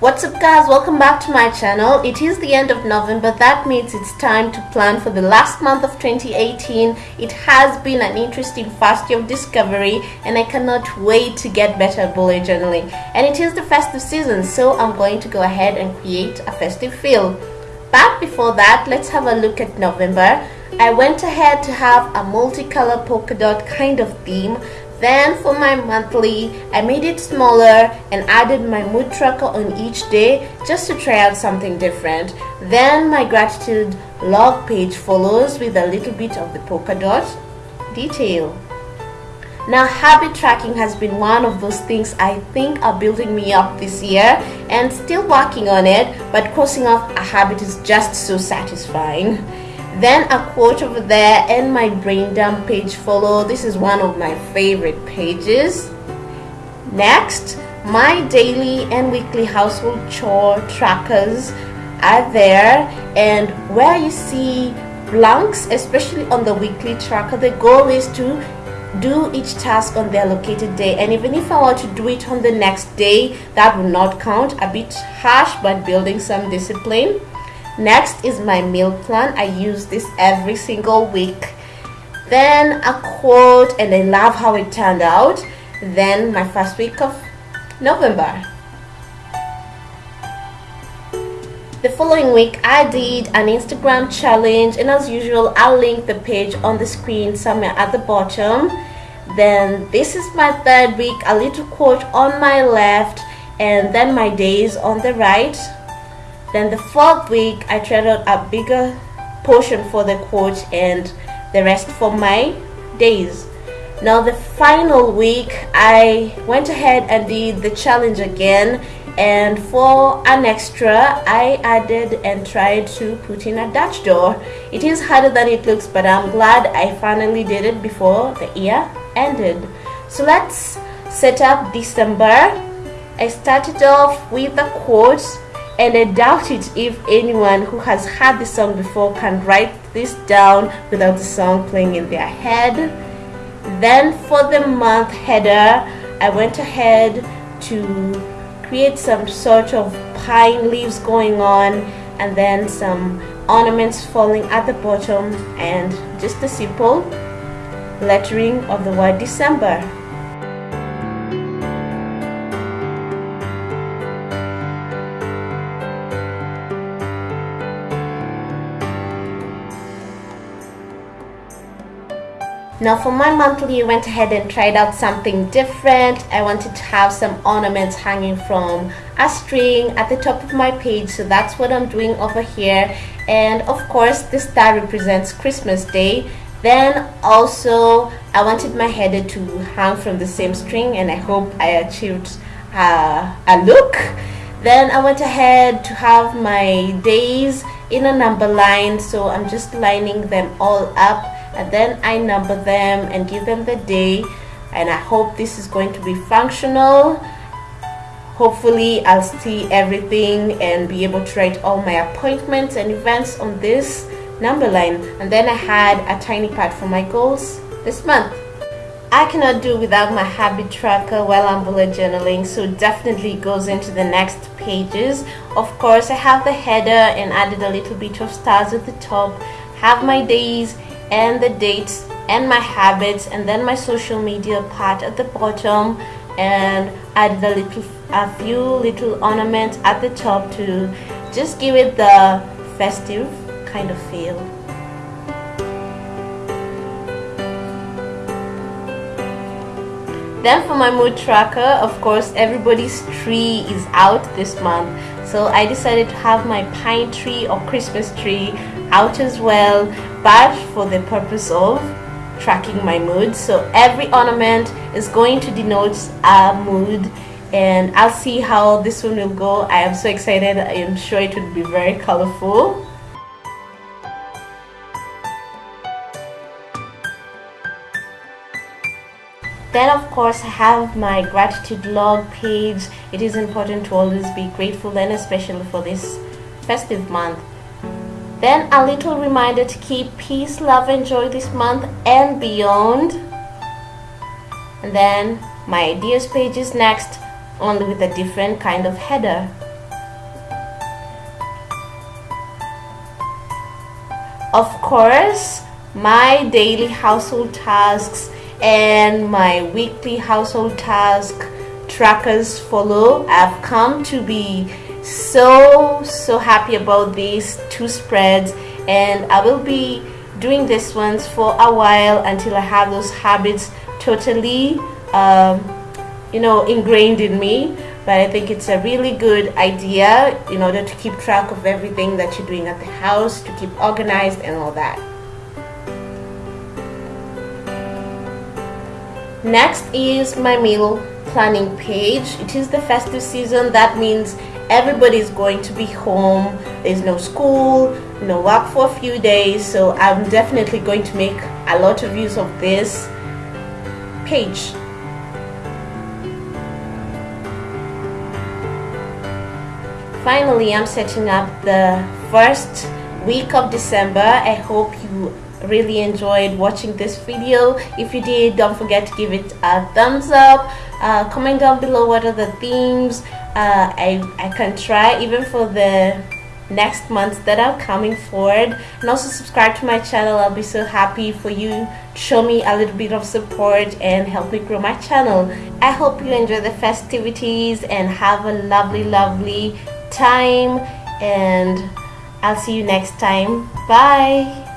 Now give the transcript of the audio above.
What's up guys, welcome back to my channel. It is the end of November, that means it's time to plan for the last month of 2018. It has been an interesting first year of discovery and I cannot wait to get better at bullet journaling. And it is the festive season, so I'm going to go ahead and create a festive feel. But before that, let's have a look at November. I went ahead to have a multicolor polka dot kind of theme then for my monthly, I made it smaller and added my mood tracker on each day just to try out something different. Then my gratitude log page follows with a little bit of the polka dot detail. Now habit tracking has been one of those things I think are building me up this year and still working on it but crossing off a habit is just so satisfying then a quote over there and my brain dump page follow. This is one of my favorite pages. Next my daily and weekly household chore trackers are there and where you see blanks especially on the weekly tracker the goal is to do each task on the allocated day. And even if I want to do it on the next day that will not count. A bit harsh but building some discipline Next is my meal plan. I use this every single week. Then a quote and I love how it turned out. Then my first week of November. The following week I did an Instagram challenge and as usual I'll link the page on the screen somewhere at the bottom. Then this is my third week, a little quote on my left and then my days on the right then the fourth week, I out a bigger portion for the quote and the rest for my days. Now the final week, I went ahead and did the challenge again and for an extra, I added and tried to put in a Dutch door. It is harder than it looks, but I'm glad I finally did it before the year ended. So let's set up December. I started off with the quotes and I doubt it if anyone who has heard the song before can write this down without the song playing in their head. Then for the month header, I went ahead to create some sort of pine leaves going on and then some ornaments falling at the bottom and just a simple lettering of the word December. Now for my monthly, I went ahead and tried out something different. I wanted to have some ornaments hanging from a string at the top of my page. So that's what I'm doing over here. And of course, the star represents Christmas Day. Then also, I wanted my header to hang from the same string and I hope I achieved uh, a look. Then I went ahead to have my days in a number line. So I'm just lining them all up and then I number them and give them the day. And I hope this is going to be functional. Hopefully I'll see everything and be able to write all my appointments and events on this number line. And then I had a tiny part for my goals this month. I cannot do without my habit tracker while I'm bullet journaling so definitely goes into the next pages. Of course I have the header and added a little bit of stars at the top. Have my days and the dates and my habits and then my social media part at the bottom and add a little a few little ornaments at the top to just give it the festive kind of feel. Then for my mood tracker of course everybody's tree is out this month. So I decided to have my pine tree or Christmas tree out as well but for the purpose of tracking my mood. So every ornament is going to denote a mood and I'll see how this one will go. I am so excited. I am sure it will be very colorful. Then of course I have my gratitude log page. It is important to always be grateful and especially for this festive month then a little reminder to keep peace, love, and joy this month and beyond. And then my ideas page is next, only with a different kind of header. Of course, my daily household tasks and my weekly household task trackers follow. I've come to be so so happy about these two spreads and I will be doing this ones for a while until I have those habits totally um, you know ingrained in me. But I think it's a really good idea in order to keep track of everything that you're doing at the house to keep organized and all that. Next is my meal planning page. It is the festive season. That means everybody's going to be home. There's no school no work for a few days. So I'm definitely going to make a lot of use of this page. Finally I'm setting up the first week of December. I hope you really enjoyed watching this video. If you did don't forget to give it a thumbs up. Uh, comment down below what are the themes uh, I, I can try even for the next months that are coming forward. And also subscribe to my channel. I'll be so happy for you. Show me a little bit of support and help me grow my channel. I hope you enjoy the festivities and have a lovely lovely time. And I'll see you next time. Bye